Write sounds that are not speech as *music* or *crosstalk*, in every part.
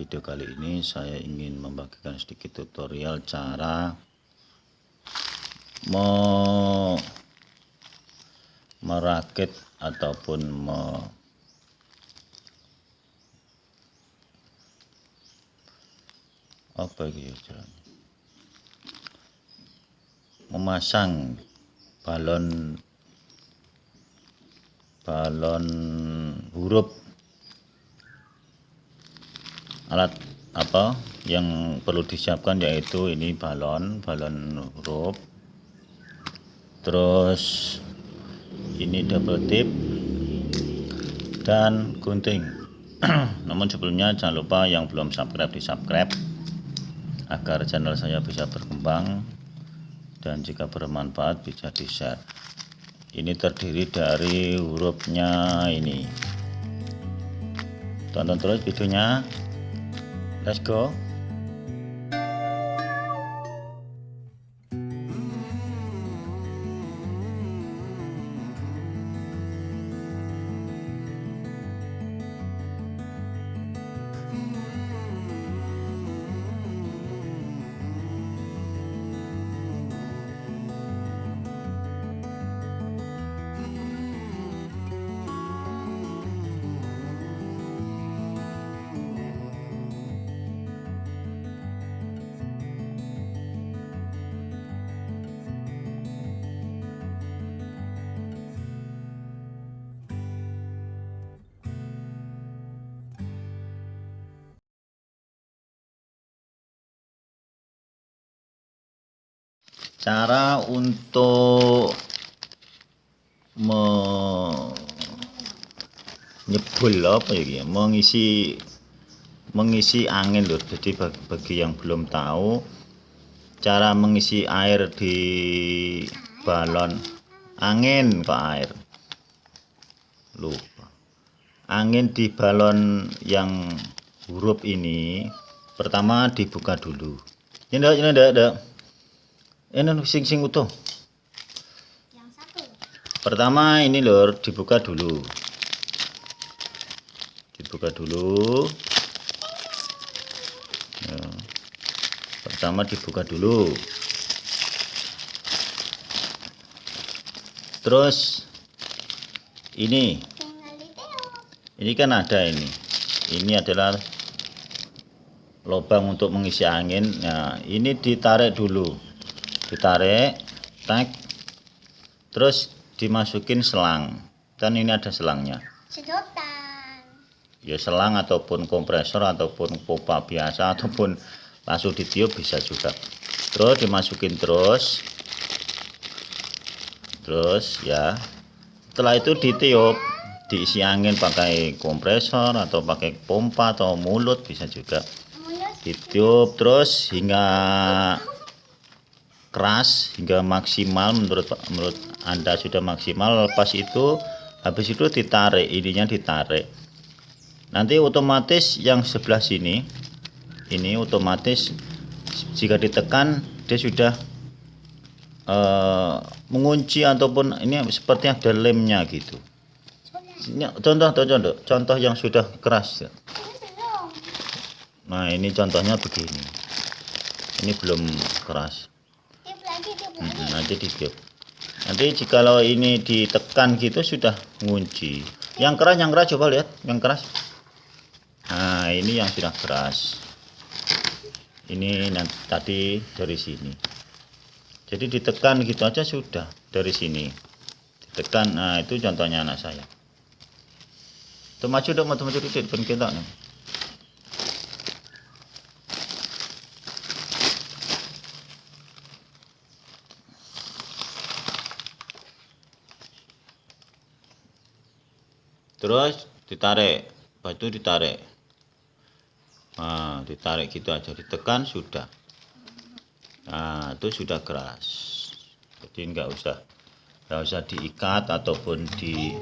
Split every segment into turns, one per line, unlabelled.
video kali ini saya ingin membagikan sedikit tutorial cara me merakit ataupun apa caranya? Memasang balon balon huruf alat apa yang perlu disiapkan yaitu ini balon balon huruf terus ini double tip dan gunting. *clears throat* Namun sebelumnya jangan lupa yang belum subscribe di subscribe agar channel saya bisa berkembang dan jika bermanfaat bisa di share ini terdiri dari hurufnya ini. Tonton terus videonya Let's go. Cara untuk menyebul apa ya mengisi mengisi angin loh jadi bagi, yang belum tahu cara mengisi air di balon. Angin ke air? Lupa. Angin di balon yang huruf ini pertama dibuka dulu. Ini enggak ini enggak, enggak ini sing sing utuh. Yang satu. Pertama ini lor dibuka dulu. Dibuka dulu. Ya. pertama dibuka dulu. Terus ini. Ini kan ada ini. Ini adalah lubang untuk mengisi angin. Nah ini ditarik dulu ditarik tag terus dimasukin selang. Dan ini ada selangnya. Sedotan. Ya selang ataupun kompresor ataupun pompa biasa ataupun langsung ditiup bisa juga. Terus dimasukin terus. Terus ya. Setelah itu ditiup diisi angin pakai kompresor atau pakai pompa atau mulut bisa juga. Ditiup terus hingga keras hingga maksimal menurut menurut anda sudah maksimal. Lepas itu habis itu ditarik ininya ditarik. Nanti otomatis yang sebelah sini ini otomatis jika ditekan dia sudah uh, mengunci ataupun ini seperti ada lemnya gitu. Contoh contoh contoh yang sudah keras. Nah ini contohnya begini. Ini belum keras hmm, nanti ditiup nanti jikalau ini ditekan gitu sudah ngunci. Yang keras yang keras coba lihat yang keras. Nah ini yang sudah keras. Ini nanti tadi dari sini. Jadi ditekan gitu aja sudah dari sini. Ditekan nah itu contohnya anak saya. Tuh maju dong maju dikit pun kita terus ditarik batu ditarik. Nah ditarik gitu aja ditekan sudah. Nah itu sudah keras. Jadi enggak usah enggak usah diikat ataupun di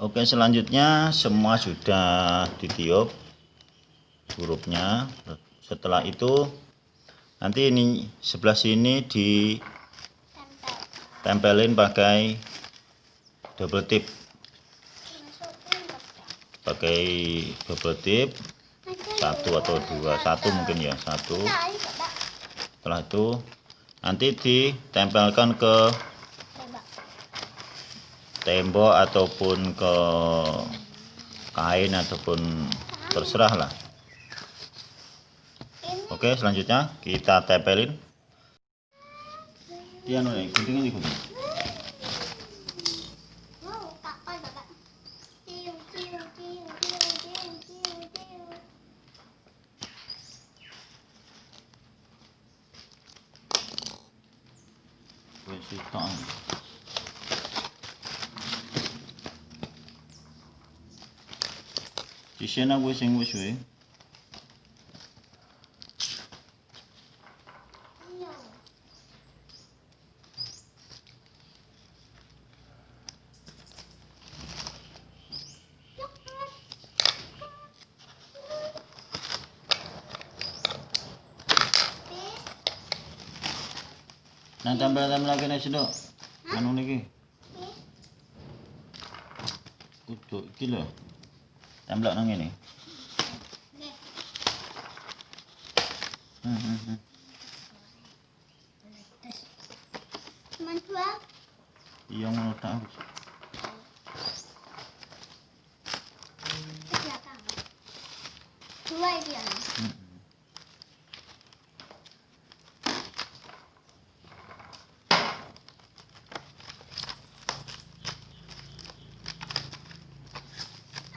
Oke selanjutnya semua sudah ditiup hurufnya. Setelah itu nanti ini sebelah sini ditempelin pakai double tip. Pakai double tip. Satu atau dua. Satu mungkin ya satu. Setelah itu nanti ditempelkan ke tembok ataupun ke kain ataupun terserah lah. Oke selanjutnya kita tempelin. Iya nih Sisena wis sing wis wae. Nah tambah-tambah lagi nek sedok. Anu niki. Kudu iki lho. Temblok nang ngene. Hmm, hmm, hmm. Iya ngono tak.
Di belakang. Dua itu ya.
Hmm.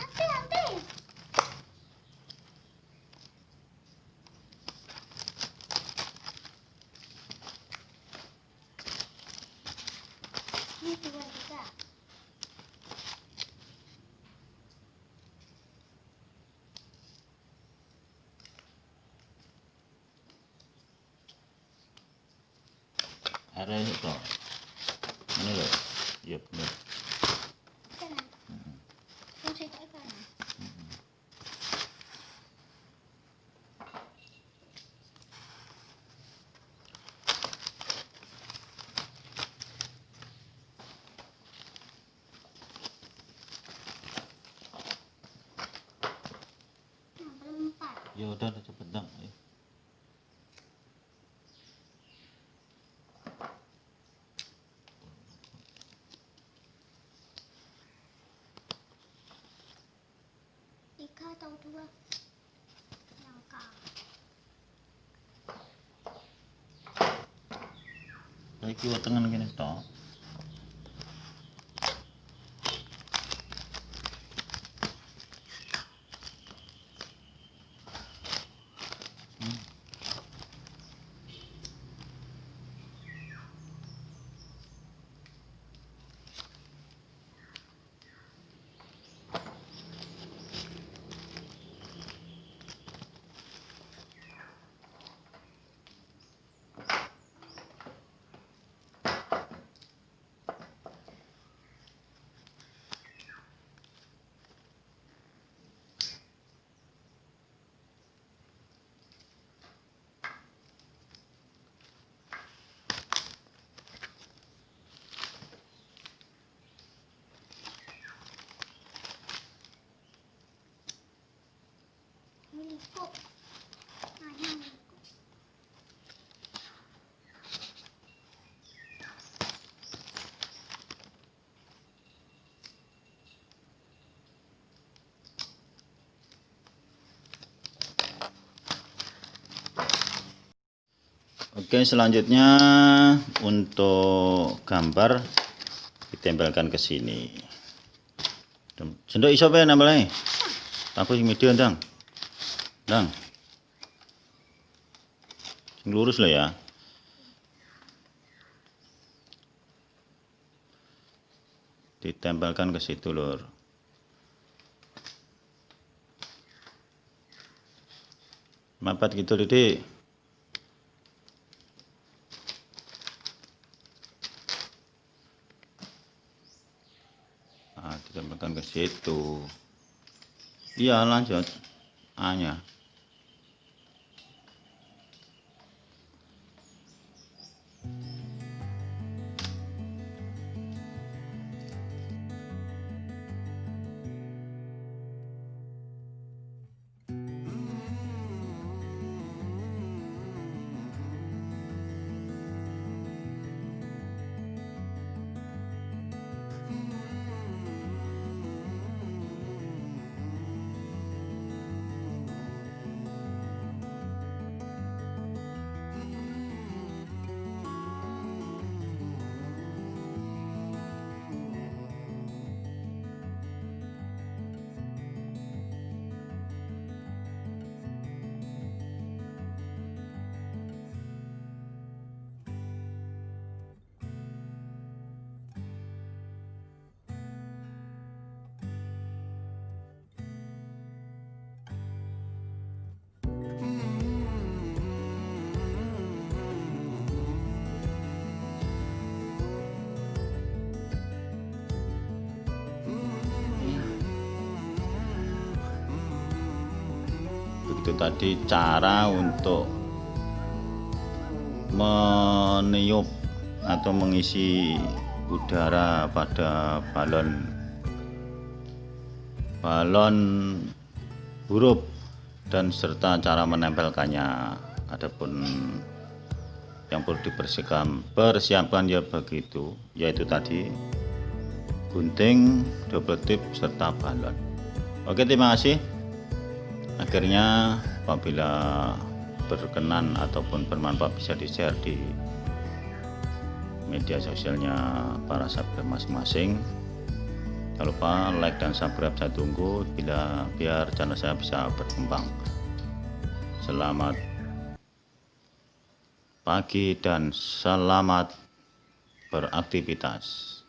Ate, ate. Ini dua juga.
Are itu. Ini lho. Iya bener.
Kanan. Yang saya tak kanan. Nah, belum empat.
Ya udah
tahu dua. Yang
K. Baik,
kita tengen gini toh.
Oke, selanjutnya untuk gambar ditempelkan ke sini. Sendok iso bae nempelnya. Aku sing medium, Dang. Dang. Sing lurus lah ya. Ditempelkan ke situ, Lur. Mapat gitu, Didik. Ditempelkan ke situ. Iya lanjut. A nya tadi cara untuk meniup atau mengisi udara pada balon. Balon huruf dan serta cara menempelkannya. Adapun yang perlu dipersiapkan persiapkan ya begitu yaitu tadi gunting double tip serta balon. Oke terima kasih akhirnya apabila berkenan ataupun bermanfaat bisa di share di media sosialnya para subscriber masing-masing. Jangan lupa like dan subscribe. Saya tunggu bila biar channel saya bisa berkembang. Selamat pagi dan selamat beraktivitas